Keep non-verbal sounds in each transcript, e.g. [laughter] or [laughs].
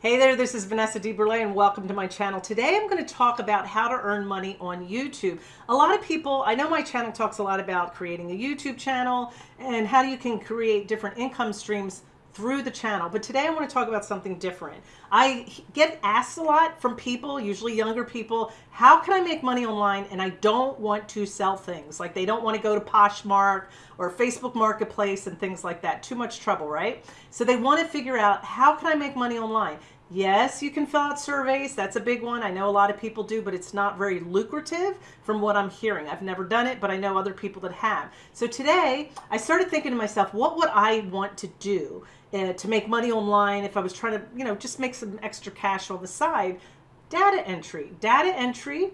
Hey there, this is Vanessa DeBurle and welcome to my channel. Today I'm going to talk about how to earn money on YouTube. A lot of people, I know my channel talks a lot about creating a YouTube channel and how you can create different income streams through the channel. But today I want to talk about something different. I get asked a lot from people, usually younger people, how can I make money online and I don't want to sell things? Like they don't want to go to Poshmark or Facebook Marketplace and things like that. Too much trouble, right? So they want to figure out how can I make money online? Yes, you can fill out surveys. That's a big one. I know a lot of people do, but it's not very lucrative from what I'm hearing. I've never done it, but I know other people that have. So today I started thinking to myself, what would I want to do uh, to make money online if I was trying to, you know, just make some extra cash on the side? Data entry. Data entry,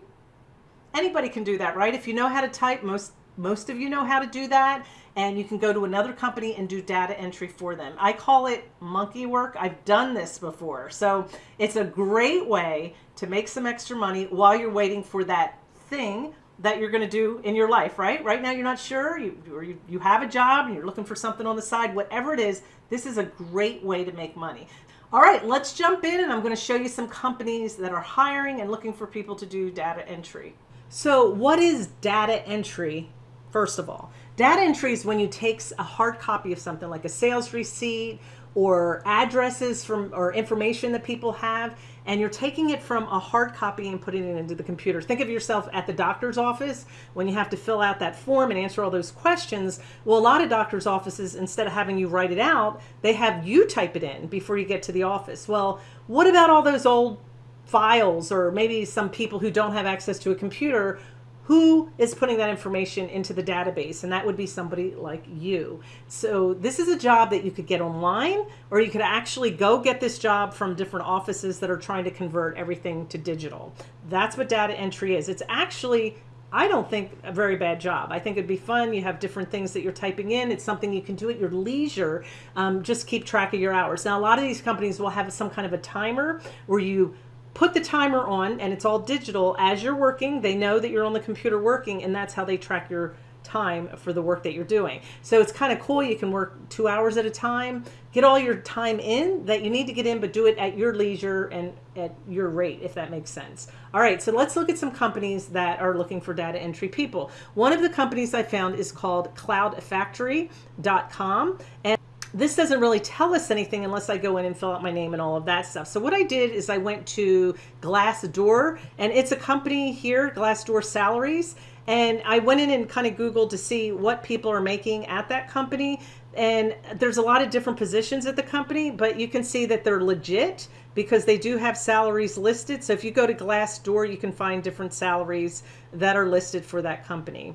anybody can do that, right? If you know how to type, most most of you know how to do that and you can go to another company and do data entry for them. I call it monkey work. I've done this before. So it's a great way to make some extra money while you're waiting for that thing that you're going to do in your life, right? Right now you're not sure, you, or you, you have a job and you're looking for something on the side, whatever it is, this is a great way to make money. All right, let's jump in and I'm going to show you some companies that are hiring and looking for people to do data entry. So what is data entry first of all. Data entry is when you take a hard copy of something like a sales receipt or addresses from or information that people have and you're taking it from a hard copy and putting it into the computer. Think of yourself at the doctor's office when you have to fill out that form and answer all those questions. Well, a lot of doctor's offices, instead of having you write it out, they have you type it in before you get to the office. Well, what about all those old files or maybe some people who don't have access to a computer who is putting that information into the database and that would be somebody like you so this is a job that you could get online or you could actually go get this job from different offices that are trying to convert everything to digital that's what data entry is it's actually I don't think a very bad job. I think it'd be fun. You have different things that you're typing in. It's something you can do at your leisure. Um, just keep track of your hours. Now, a lot of these companies will have some kind of a timer where you put the timer on and it's all digital as you're working. They know that you're on the computer working and that's how they track your time for the work that you're doing. So it's kind of cool. You can work two hours at a time, get all your time in that you need to get in, but do it at your leisure and at your rate, if that makes sense. All right, so let's look at some companies that are looking for data entry people. One of the companies I found is called cloudfactory.com. And this doesn't really tell us anything unless I go in and fill out my name and all of that stuff. So what I did is I went to Glassdoor and it's a company here, Glassdoor Salaries. And I went in and kind of Googled to see what people are making at that company. And there's a lot of different positions at the company, but you can see that they're legit because they do have salaries listed. So if you go to Glassdoor, you can find different salaries that are listed for that company.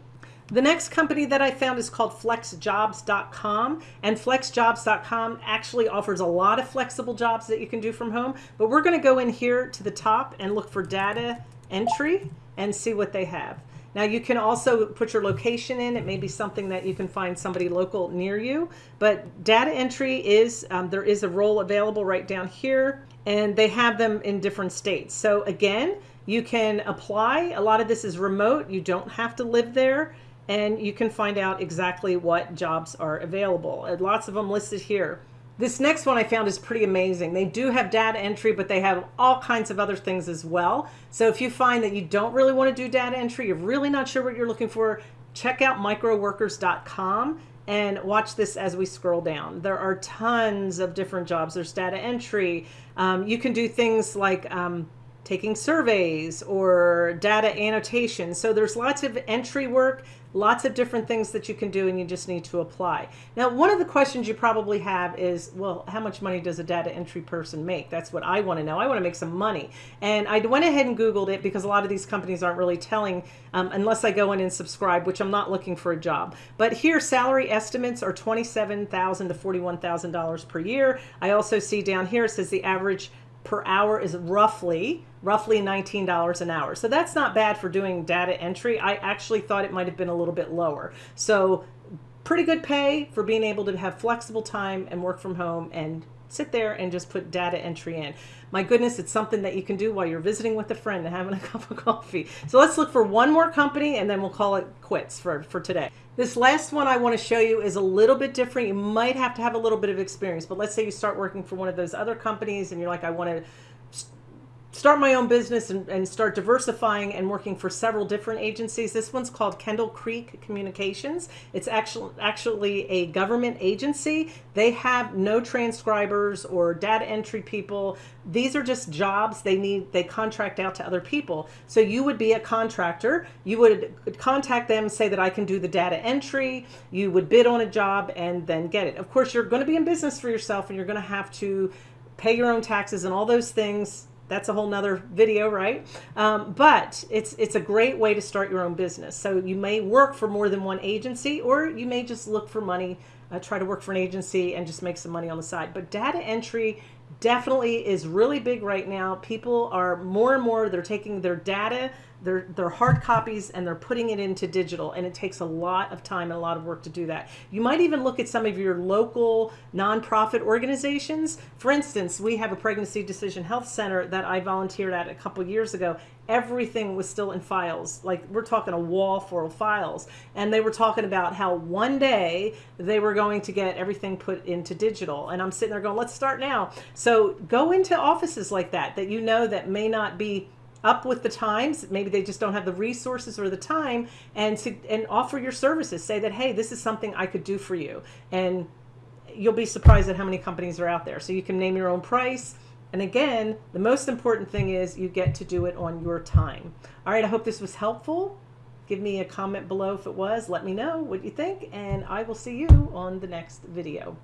The next company that I found is called flexjobs.com and flexjobs.com actually offers a lot of flexible jobs that you can do from home, but we're going to go in here to the top and look for data entry and see what they have. Now you can also put your location in. It may be something that you can find somebody local near you, but data entry is, um, there is a role available right down here and they have them in different states. So again, you can apply. A lot of this is remote. You don't have to live there and you can find out exactly what jobs are available. And lots of them listed here. This next one I found is pretty amazing. They do have data entry, but they have all kinds of other things as well. So if you find that you don't really want to do data entry, you're really not sure what you're looking for, check out microworkers.com and watch this as we scroll down. There are tons of different jobs. There's data entry. Um, you can do things like um, taking surveys or data annotation. So there's lots of entry work, lots of different things that you can do and you just need to apply. Now, one of the questions you probably have is, well, how much money does a data entry person make? That's what I want to know. I want to make some money. And I went ahead and Googled it because a lot of these companies aren't really telling um, unless I go in and subscribe, which I'm not looking for a job. But here, salary estimates are 27,000 to $41,000 per year. I also see down here, it says the average per hour is roughly roughly $19 an hour. So that's not bad for doing data entry. I actually thought it might have been a little bit lower. So pretty good pay for being able to have flexible time and work from home and sit there and just put data entry in. My goodness, it's something that you can do while you're visiting with a friend and having a [laughs] cup of coffee. So let's look for one more company and then we'll call it quits for, for today. This last one I want to show you is a little bit different. You might have to have a little bit of experience, but let's say you start working for one of those other companies and you're like, I want to start my own business and, and, start diversifying and working for several different agencies. This one's called Kendall Creek Communications. It's actually actually a government agency. They have no transcribers or data entry people. These are just jobs they need. They contract out to other people. So you would be a contractor. You would contact them, say that I can do the data entry. You would bid on a job and then get it. Of course, you're going to be in business for yourself and you're going to have to pay your own taxes and all those things that's a whole nother video, right? Um, but it's it's a great way to start your own business. So you may work for more than one agency, or you may just look for money, uh, try to work for an agency and just make some money on the side. But data entry definitely is really big right now. People are more and more, they're taking their data, their, their hard copies, and they're putting it into digital. And it takes a lot of time and a lot of work to do that. You might even look at some of your local nonprofit organizations. For instance, we have a pregnancy decision health center that I volunteered at a couple years ago. Everything was still in files. Like we're talking a wall full of files. And they were talking about how one day they were going to get everything put into digital. And I'm sitting there going, let's start now. So go into offices like that, that you know that may not be up with the times. Maybe they just don't have the resources or the time and to and offer your services. Say that hey this is something i could do for you. And you'll be surprised at how many companies are out there. So you can name your own price. And again the most important thing is you get to do it on your time. All right i hope this was helpful. Give me a comment below if it was. Let me know what you think and i will see you on the next video